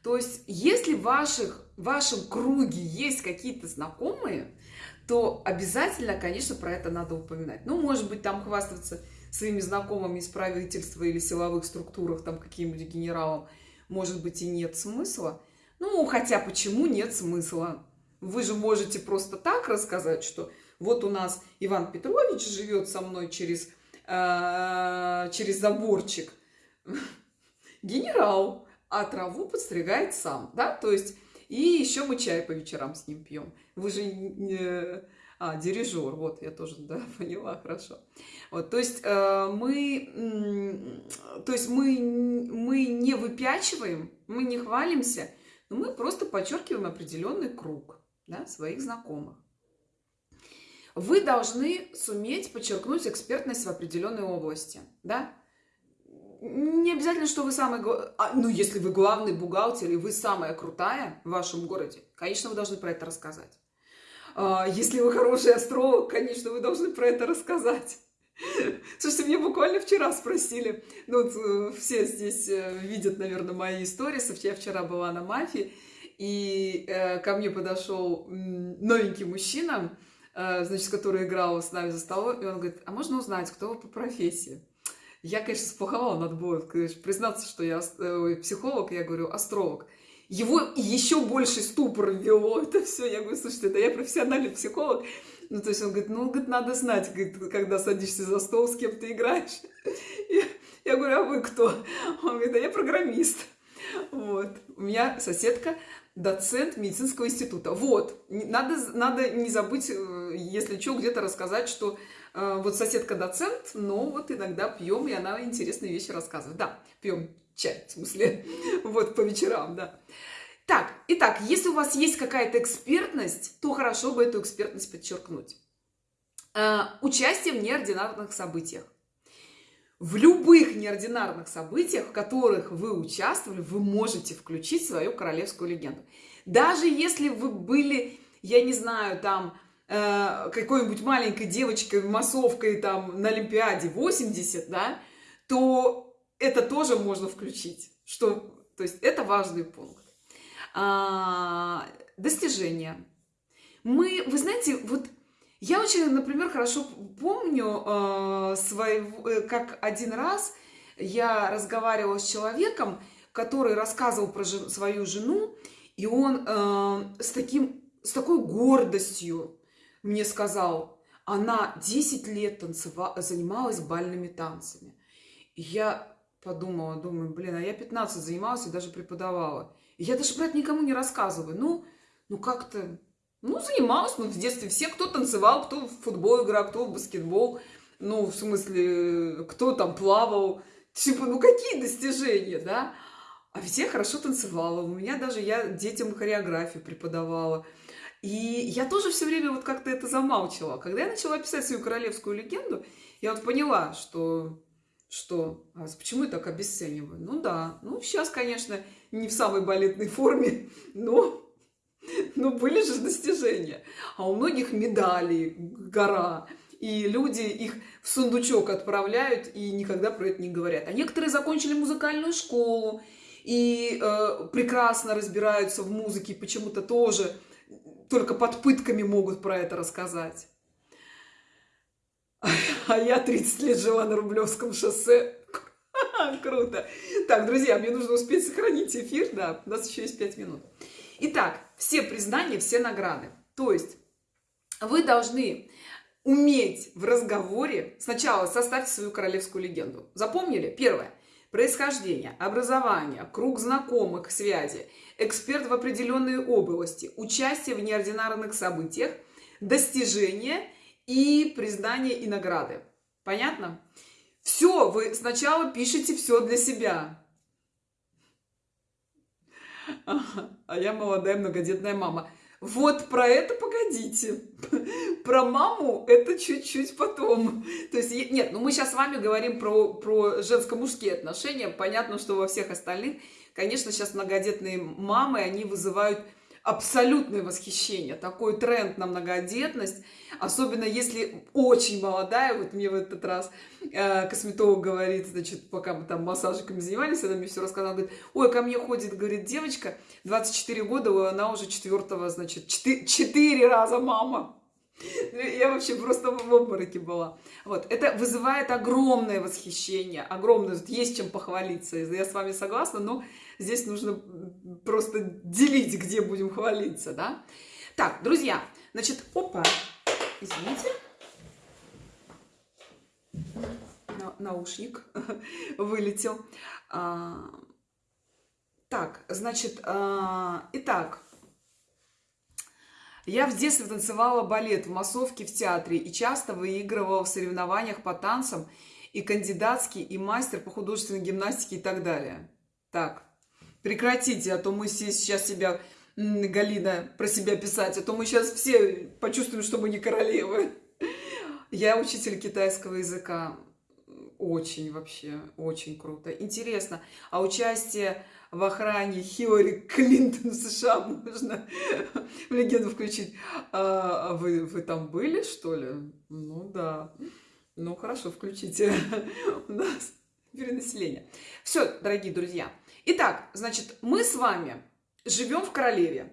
То есть, если в, ваших, в вашем круге есть какие-то знакомые, то обязательно, конечно, про это надо упоминать. Ну, может быть, там хвастаться своими знакомыми из правительства или силовых структурах, там каким-нибудь генералом – может быть, и нет смысла. Ну, хотя почему нет смысла? Вы же можете просто так рассказать, что вот у нас Иван Петрович живет со мной через, э, через заборчик. Генерал, а траву подстригает сам, да? То есть, и еще мы чай по вечерам с ним пьем. Вы же не а, дирижер, вот, я тоже, да, поняла, хорошо. Вот, то есть э, мы, то есть мы, мы не выпячиваем, мы не хвалимся, но мы просто подчеркиваем определенный круг, да, своих знакомых. Вы должны суметь подчеркнуть экспертность в определенной области, да, не обязательно, что вы самый... А, ну, если вы главный бухгалтер и вы самая крутая в вашем городе, конечно, вы должны про это рассказать. А, если вы хороший астролог, конечно, вы должны про это рассказать. Слушайте, мне буквально вчера спросили, ну вот э, все здесь э, видят, наверное, мои истории, я вчера была на мафии, и э, ко мне подошел новенький мужчина, значит, который играл с нами за столом, и он говорит, а можно узнать, кто вы по профессии? Я, конечно, сплоховала, надо было признаться, что я э, психолог, я говорю, астролог его еще больше ступор ввело это все. Я говорю, слушайте, да я профессиональный психолог. Ну, то есть он говорит, ну, говорит, надо знать, говорит, когда садишься за стол, с кем ты играешь. Я, я говорю, а вы кто? Он говорит, да я программист. Вот. У меня соседка доцент медицинского института. Вот, надо, надо не забыть, э, если что, где-то рассказать, что э, вот соседка доцент, но вот иногда пьем, и она интересные вещи рассказывает. Да, пьем чай, в смысле, вот по вечерам, да. Так, итак, если у вас есть какая-то экспертность, то хорошо бы эту экспертность подчеркнуть. Э, участие в неординарных событиях. В любых неординарных событиях, в которых вы участвовали, вы можете включить свою королевскую легенду. Даже если вы были, я не знаю, там, э, какой-нибудь маленькой девочкой, массовкой там на Олимпиаде 80, да, то это тоже можно включить. Что, то есть это важный пункт. А, достижения. Мы, вы знаете, вот я очень, например, хорошо помню э, своего, э, как один раз я разговаривала с человеком, который рассказывал про жен, свою жену, и он э, с, таким, с такой гордостью мне сказал, она 10 лет танцевала, занималась бальными танцами. И я подумала, думаю, блин, а я 15 занималась и даже преподавала. И я даже про это никому не рассказываю. Ну, ну как-то ну, занималась, ну, в детстве все, кто танцевал, кто в футбол играл, кто в баскетбол, ну, в смысле, кто там плавал, типа, ну, какие достижения, да? А ведь хорошо танцевала, у меня даже, я детям хореографию преподавала. И я тоже все время вот как-то это замалчивала. Когда я начала писать свою королевскую легенду, я вот поняла, что что, а почему я так обесцениваю? Ну да, ну сейчас, конечно, не в самой балетной форме, но но были же достижения. А у многих медали, гора. И люди их в сундучок отправляют и никогда про это не говорят. А некоторые закончили музыкальную школу и э, прекрасно разбираются в музыке, почему-то тоже только под пытками могут про это рассказать. А я 30 лет жила на Рублевском шоссе. Круто. Так, друзья, мне нужно успеть сохранить эфир. Да, у нас еще есть 5 минут. Итак, все признания, все награды. То есть вы должны уметь в разговоре сначала составить свою королевскую легенду. Запомнили? Первое. Происхождение, образование, круг знакомых, связи, эксперт в определенной области, участие в неординарных событиях, достижения и признание и награды. Понятно? Все, вы сначала пишете все для себя. А я молодая многодетная мама. Вот про это погодите. Про маму это чуть-чуть потом. То есть, нет, ну мы сейчас с вами говорим про, про женско-мужские отношения. Понятно, что во всех остальных, конечно, сейчас многодетные мамы, они вызывают абсолютное восхищение, такой тренд на многодетность, особенно если очень молодая, вот мне в этот раз э, косметолог говорит, значит, пока мы там массажиками занимались, она мне все рассказала, говорит, ой, ко мне ходит, говорит, девочка, 24 года, она уже четвертого, значит, 4, 4 раза мама. Я вообще просто в обмороке была. Вот. Это вызывает огромное восхищение, огромное. Есть чем похвалиться. Я с вами согласна, но здесь нужно просто делить, где будем хвалиться, да? Так, друзья, значит, опа, извините. наушник вылетел. А, так, значит, а, итак, я в детстве танцевала балет в массовке в театре и часто выигрывала в соревнованиях по танцам и кандидатский, и мастер по художественной гимнастике и так далее. Так, прекратите, а то мы сейчас себя, Галина, про себя писать, а то мы сейчас все почувствуем, что мы не королевы. Я учитель китайского языка. Очень вообще, очень круто. Интересно, а участие в охране Хиллари Клинтон в США можно в легенду включить. А, а вы, вы там были, что ли? Ну да. Ну хорошо, включите. У нас перенаселение. Все, дорогие друзья. Итак, значит, мы с вами живем в королеве.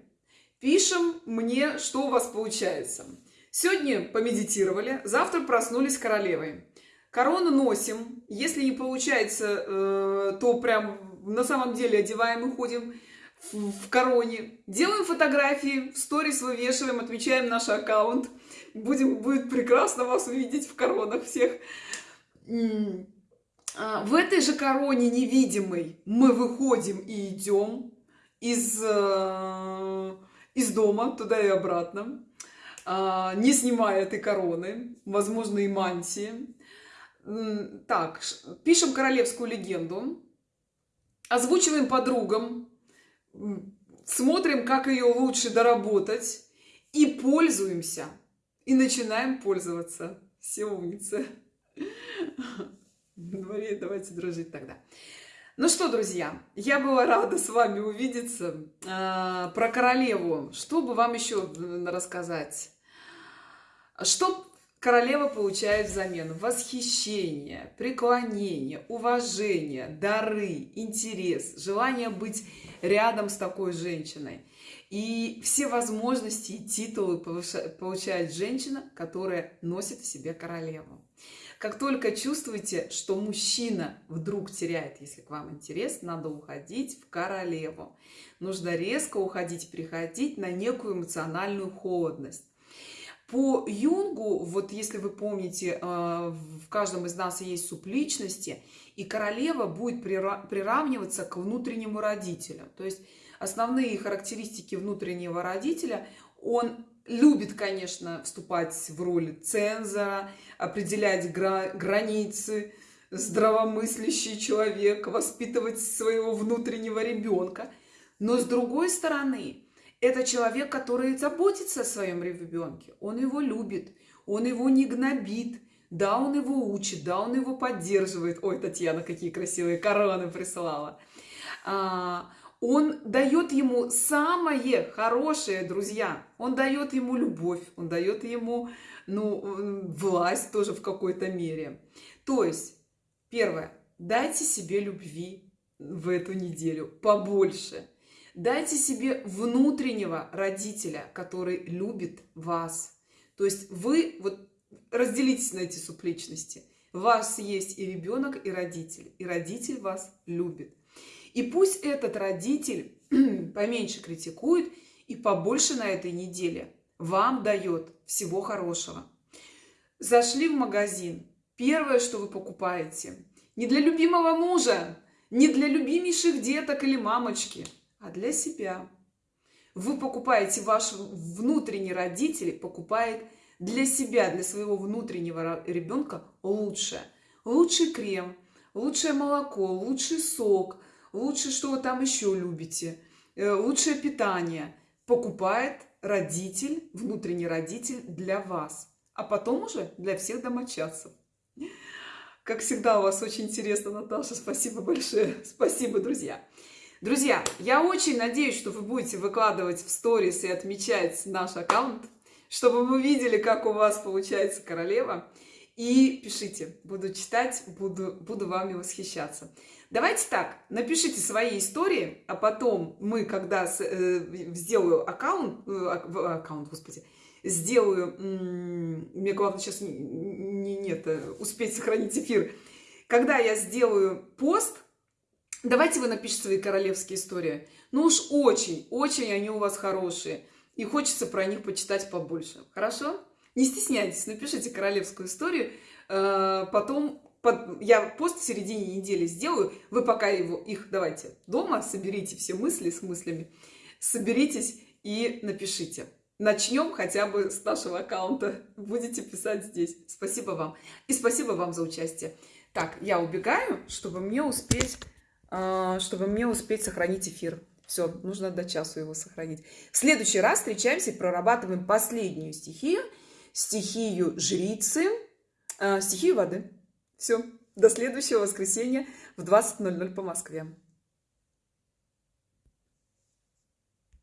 Пишем мне, что у вас получается. Сегодня помедитировали, завтра проснулись королевой. Корону носим. Если не получается, э, то прям на самом деле одеваем и ходим в, в короне. Делаем фотографии, в сторис вывешиваем, отмечаем наш аккаунт. Будем, будет прекрасно вас увидеть в коронах всех. А, в этой же короне невидимой мы выходим и идем. из, э, из дома туда и обратно, а, не снимая этой короны, возможно, и мантии. Так, пишем королевскую легенду, озвучиваем подругам, смотрим, как ее лучше доработать, и пользуемся, и начинаем пользоваться. Все умницы. Давайте дружить тогда. Ну что, друзья, я была рада с вами увидеться. А, про королеву. Что бы вам еще рассказать? Что королева получает взамен? Восхищение, преклонение, уважение, дары, интерес, желание быть рядом с такой женщиной. И все возможности и титулы получает женщина, которая носит в себе королеву. Как только чувствуете, что мужчина вдруг теряет, если к вам интерес, надо уходить в королеву. Нужно резко уходить, приходить на некую эмоциональную холодность. По Юнгу, вот если вы помните, э, в каждом из нас есть субличности, и королева будет приравниваться к внутреннему родителю. То есть основные характеристики внутреннего родителя, он любит, конечно, вступать в роль цензора, определять гра границы, здравомыслящий человек, воспитывать своего внутреннего ребенка. Но с другой стороны, это человек, который заботится о своем ребенке. Он его любит, он его не гнобит. Да, он его учит, да, он его поддерживает. Ой, Татьяна, какие красивые короны присылала. А, он дает ему самое хорошее, друзья. Он дает ему любовь, он дает ему ну, власть тоже в какой-то мере. То есть, первое, дайте себе любви в эту неделю побольше. Дайте себе внутреннего родителя, который любит вас. То есть вы вот разделитесь на эти субличности. У вас есть и ребенок, и родитель. И родитель вас любит. И пусть этот родитель поменьше критикует и побольше на этой неделе вам дает всего хорошего. Зашли в магазин. Первое, что вы покупаете, не для любимого мужа, не для любимейших деток или мамочки, а для себя. Вы покупаете, ваш внутренний родитель покупает для себя, для своего внутреннего ребенка лучшее. Лучший крем, лучшее молоко, лучший сок – лучше что вы там еще любите, э, лучшее питание покупает родитель, внутренний родитель для вас, а потом уже для всех домочадцев. Как всегда, у вас очень интересно, Наташа. Спасибо большое. Спасибо, друзья. Друзья, я очень надеюсь, что вы будете выкладывать в сторис и отмечать наш аккаунт, чтобы мы видели, как у вас получается королева. И пишите, буду читать, буду, буду вами восхищаться. Давайте так, напишите свои истории, а потом мы, когда э, сделаю аккаунт, э, аккаунт, господи, сделаю, мне главное сейчас не, не, нет, э, успеть сохранить эфир, когда я сделаю пост, давайте вы напишите свои королевские истории. Ну уж очень, очень они у вас хорошие, и хочется про них почитать побольше. Хорошо? Не стесняйтесь, напишите королевскую историю, э, потом под, я пост в середине недели сделаю, вы пока его, их давайте дома, соберите все мысли с мыслями, соберитесь и напишите. Начнем хотя бы с нашего аккаунта. Будете писать здесь. Спасибо вам. И спасибо вам за участие. Так, я убегаю, чтобы мне успеть, а, чтобы мне успеть сохранить эфир. Все, нужно до часу его сохранить. В следующий раз встречаемся и прорабатываем последнюю стихию. Стихию жрицы, а, стихию воды. Все, до следующего воскресенья в 20.00 по Москве.